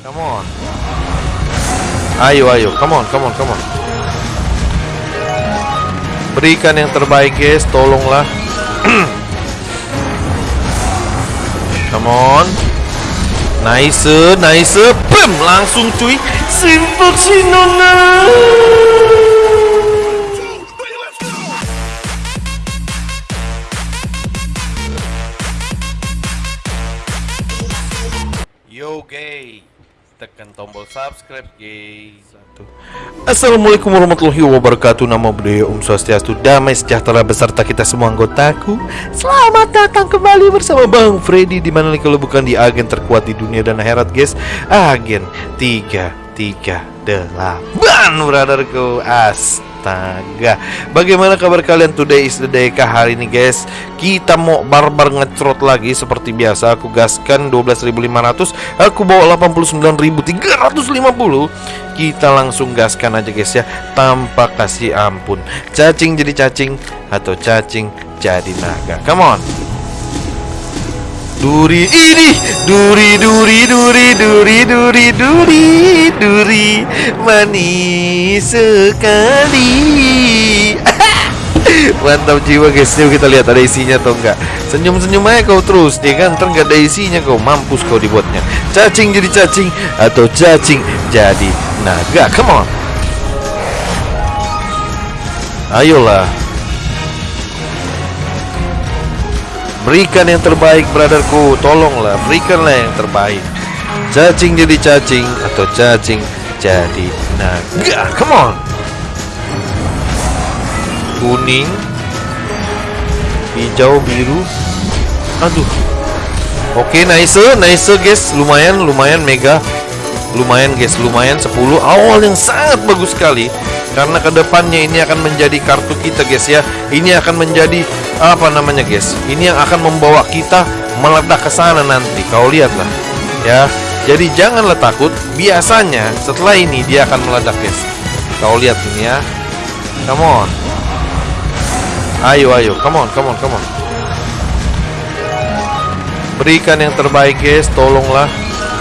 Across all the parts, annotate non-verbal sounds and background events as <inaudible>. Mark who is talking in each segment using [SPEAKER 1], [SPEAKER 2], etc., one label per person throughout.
[SPEAKER 1] Come on. Ayo, ayo. Come on, come on, come on. Berikan yang terbaik, guys. Tolonglah. <clears throat> come on. Nice, nice. Bam, langsung cuy. Simple si Tekan tombol subscribe Satu. Assalamualaikum warahmatullahi wabarakatuh. Nama budaya Om Swastiastu. Damai sejahtera beserta kita semua anggotaku. Selamat datang kembali bersama Bang Freddy Di mana nih kalau bukan di agen terkuat di dunia dan akhirat guys. Agen 338 Brotherku Astaga Bagaimana kabar kalian? Today is the day kah hari ini guys? Kita mau barbar ngecrot lagi seperti biasa. Aku gaskan 12.500 Aku bawa 89.350 Kita langsung gaskan aja guys ya. Tanpa kasih ampun. Cacing jadi cacing Atau cacing jadi naga. Come on Duri ini duri duri duri duri duri duri duri manis sekali. <laughs> Mantap jiwa guys, yuk kita lihat ada isinya atau enggak. Senyum-senyum aja kau terus, dia kan ntar ada isinya kau mampus kau dibuatnya. Cacing jadi cacing atau cacing jadi naga. Come on. Ayolah. Berikan yang terbaik brotherku. Tolonglah berikanlah yang terbaik. Cacing jadi cacing Atau cacing jadi naga. Come on. Kuning. Hijau biru. Aduh. Oke nice nice guys. Lumayan lumayan mega. Lumayan guys. Lumayan 10 Awal yang sangat bagus sekali. Karena ke depannya ini akan menjadi kartu kita guys ya. Ini akan menjadi apa namanya guys? Ini yang akan membawa kita meledak ke sana nanti. Kau lihatlah ya. Jadi janganlah takut. Biasanya setelah ini dia akan meledak guys. Kau lihat ini ya. Come on. Ayo ayo. Come on come on come on. Berikan yang terbaik guys. Tolonglah.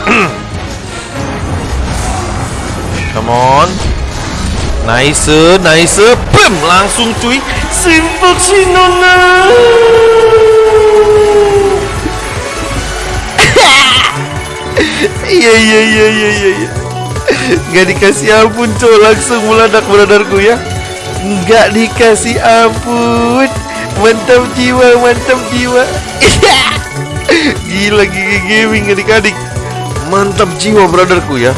[SPEAKER 1] <clears throat> Come on Nice, nice, bam, langsung cuy, simple si Nona. <laughs> Iya iya iya iya iya. iya. Gak dikasih ampun cow langsung meledak brotherku ya. Gak dikasih ampun. Mantap jiwa, mantap jiwa. <laughs> Gila gigi gaming adik-adik. Mantap jiwa brotherku ya.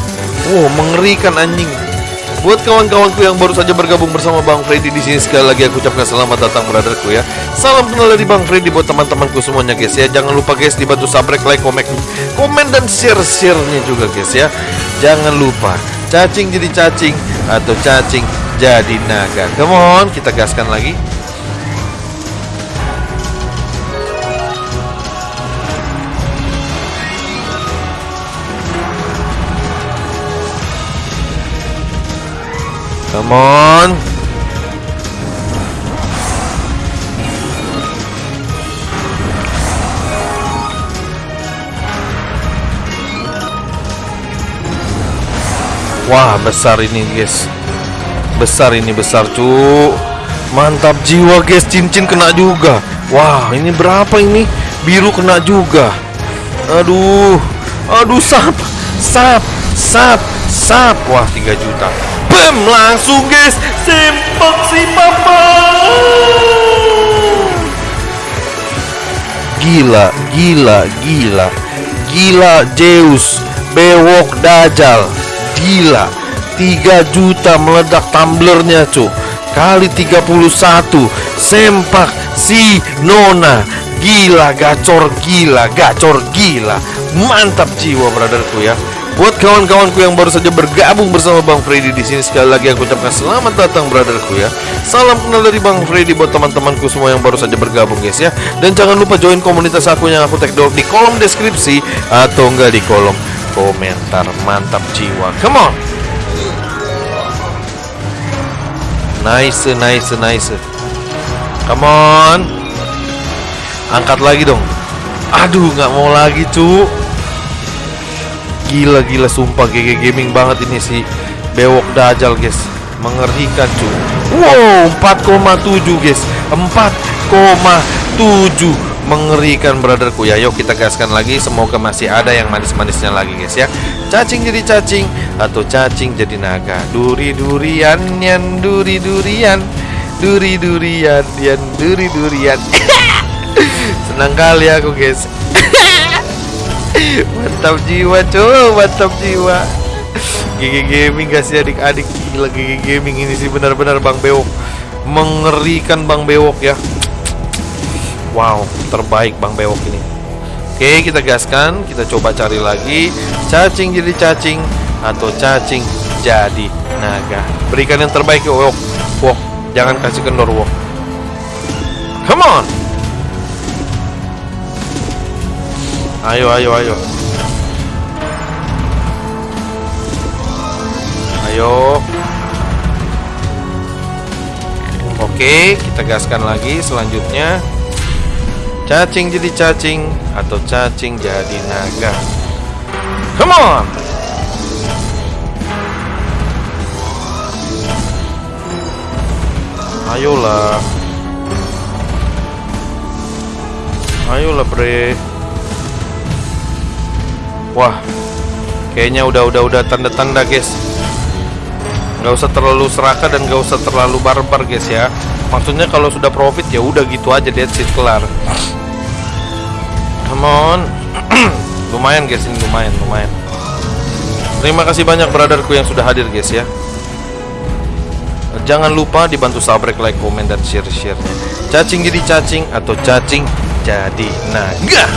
[SPEAKER 1] Wow, mengerikan anjing. Buat kawan-kawanku yang baru saja bergabung bersama Bang Freddy di sini sekali lagi aku ucapkan selamat datang brotherku ya. Salam kenal dari Bang Freddy buat teman-temanku semuanya guys ya. Jangan lupa guys dibantu subscribe, like, komen, komen dan share-share-nya juga guys ya. Jangan lupa cacing jadi cacing atau cacing jadi naga. Come on, kita gaskan lagi. Come on. Wah, besar ini, guys. Besar ini besar, cu. Mantap jiwa, guys. Cincin kena juga. Wah, ini berapa ini? Biru kena juga. Aduh. Aduh, sap. Sap, sap, sap. Wah, 3 juta. Bam, langsung guys. Sempak si papa Gila, gila, gila. Gila Zeus Bewok Dajjal. Gila 3 juta meledak tumblernya cu. Kali 31 Sempak si Nona. Gila, gacor gila, gacor gila. Mantap jiwa brotherku ya Buat kawan-kawanku yang baru saja bergabung bersama Bang Freddy di sini sekali lagi aku ucapkan selamat datang brotherku ya. Salam kenal dari Bang Freddy buat teman-temanku semua yang baru saja bergabung guys ya. Dan jangan lupa join komunitas aku yang aku tag di kolom deskripsi atau enggak di kolom komentar. Mantap jiwa. Come on. Nice, nice, nice. Come on. Angkat lagi dong. Aduh, nggak mau lagi, cu. Gila gila sumpah GG gaming banget ini si Bewok Dajal guys. Mengerikan cuy. Wow 4,7 guys. 4,7 Mengerikan brotherku. Ya Yuk kita gaskan lagi. Semoga masih ada yang manis-manisnya lagi guys ya. Cacing jadi cacing Atau cacing jadi naga. Duri durian Yan duri durian Duri durian Yan duri durian <laughs> Senang kali aku guys Mantap jiwa cuy Mantap jiwa. GG Gaming kasih adik-adik? Gila GG Gaming ini sih benar-benar Bang Bewok. Mengerikan Bang Bewok ya. Wow terbaik Bang Bewok ini. Oke kita gaskan Kita coba cari lagi. Cacing jadi cacing Atau cacing jadi naga. Berikan yang terbaik ya Wok. Wok Jangan kasih kendor Wok. Come on Ayo ayo ayo. Ayo. Oke kita gaskan lagi selanjutnya. Cacing jadi cacing Atau cacing jadi naga? Come on! Ayolah. Ayolah bre Wah Kayaknya udah udah udah tanda-tanda guys. Nggak usah terlalu serakah dan nggak usah terlalu barbar guys ya. Maksudnya kalau sudah profit ya udah gitu aja dead seat kelar. Come on. <clears throat> Lumayan guys ini lumayan lumayan. Terima kasih banyak brotherku yang sudah hadir guys ya. Jangan lupa dibantu subscribe like komen dan share sharenya cacing jadi cacing atau cacing jadi naga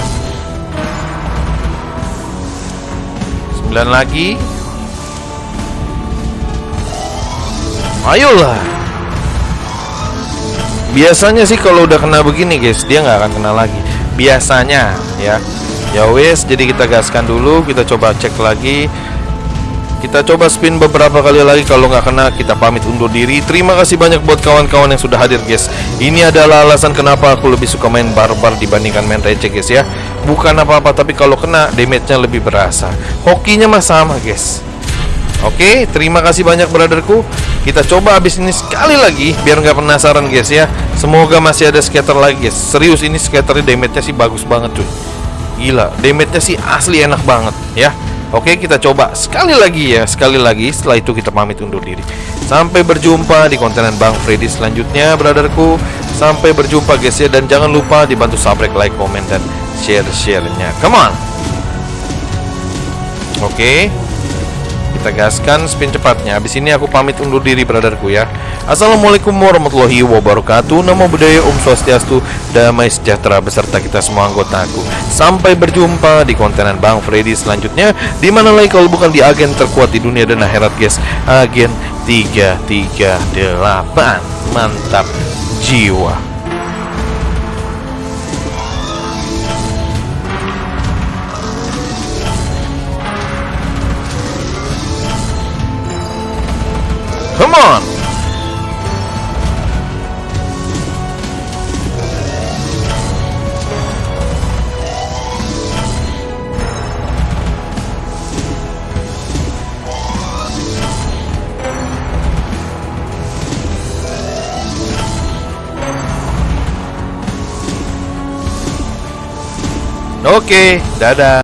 [SPEAKER 1] 9 lagi. Ayolah. Biasanya sih kalau udah kena begini guys Dia nggak akan kena lagi. Biasanya ya. Ya wes jadi kita gaskan dulu Kita coba cek lagi Kita coba spin beberapa kali lagi Kalau nggak kena kita pamit undur diri Terima kasih banyak buat kawan-kawan yang sudah hadir guys Ini adalah alasan kenapa aku lebih suka main barbar Dibandingkan main receh guys ya Bukan apa-apa tapi kalau kena damage-nya lebih berasa Hokinya mah sama guys Oke, terima kasih banyak brotherku. Kita coba habis ini sekali lagi biar nggak penasaran guys ya. Semoga masih ada scatter lagi guys. Serius ini scatternya damage-nya sih bagus banget cuy. Gila, damage-nya sih asli enak banget ya. Oke, kita coba sekali lagi ya, sekali lagi. Setelah itu kita pamit undur diri. Sampai berjumpa di konten Bang Freddy selanjutnya, brotherku. Sampai berjumpa guys ya dan jangan lupa dibantu subscribe, like, komen dan share-share-nya. Come on. Oke kita gaskan spin cepatnya. Habis ini aku pamit undur diri brotherku ya. Assalamualaikum warahmatullahi wabarakatuh. Namo Buddhaya Om Swastiastu Damai sejahtera beserta kita semua anggotaku Sampai berjumpa di kontenan Bang Freddy selanjutnya. Di mana lagi kalau bukan di agen terkuat di dunia dan akhirat guys? Agen 338 Mantap jiwa Come on! Oke, dadah.